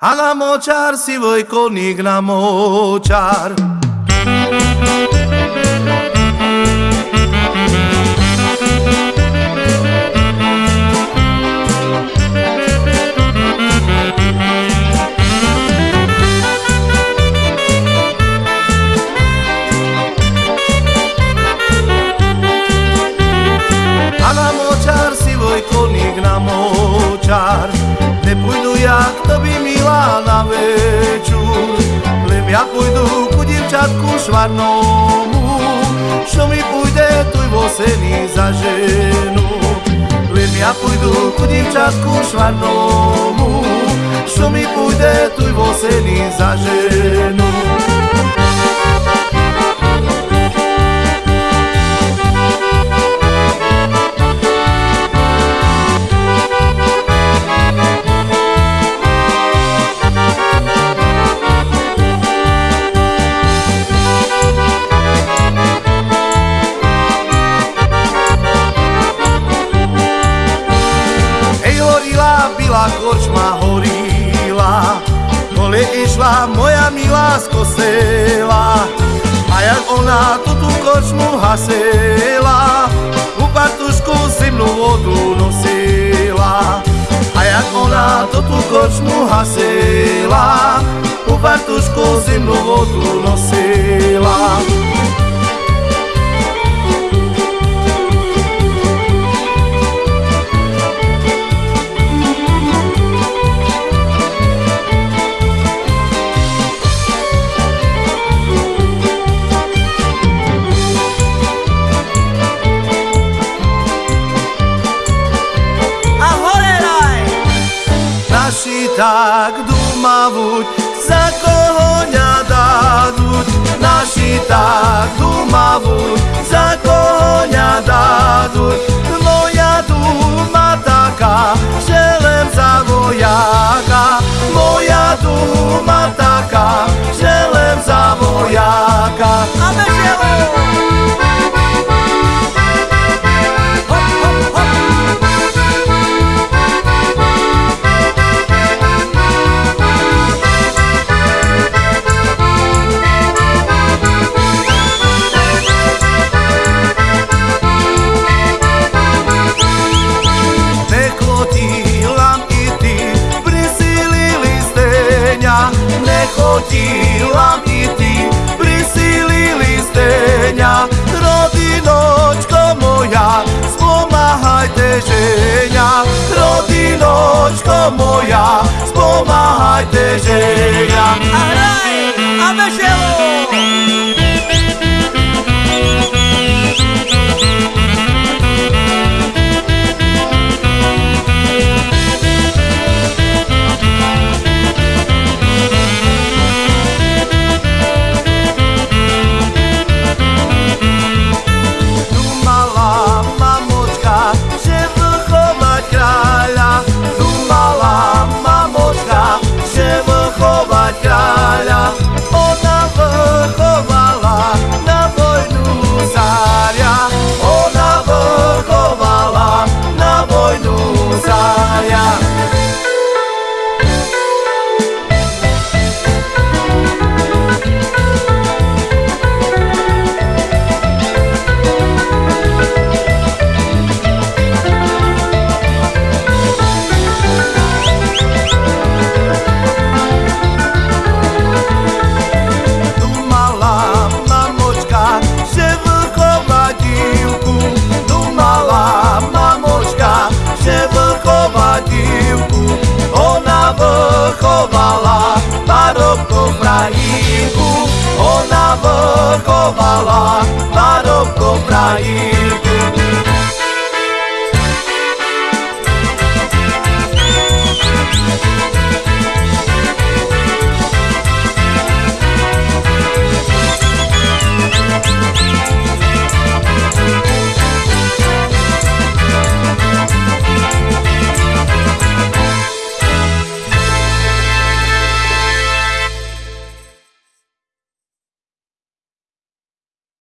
A la mochar si voy con půjdu ku divčatku švarnomu, čo mi půjde tuj vosený za ženu. Lem ja půjdu ku divčatku švarnomu, čo mi půjde tuj vosený za ženu. Byla korčma horila, kole išla moja milá z kostela. A jak ona tu tú korčmu hasela, u patušku zimnú vodu nosila. A jak ona tu tú korčmu hasela, u patušku zimnú vodu nosila. Naši tak dumavuť, za koho ňa dáduť. Naši tak dumavuť, za koho Nechodila i ty, prisilili stenja Rodinočko moja, spomahajte ženja Rodinočko moja, spomahajte ženja Vrchovala parobko Prahínku.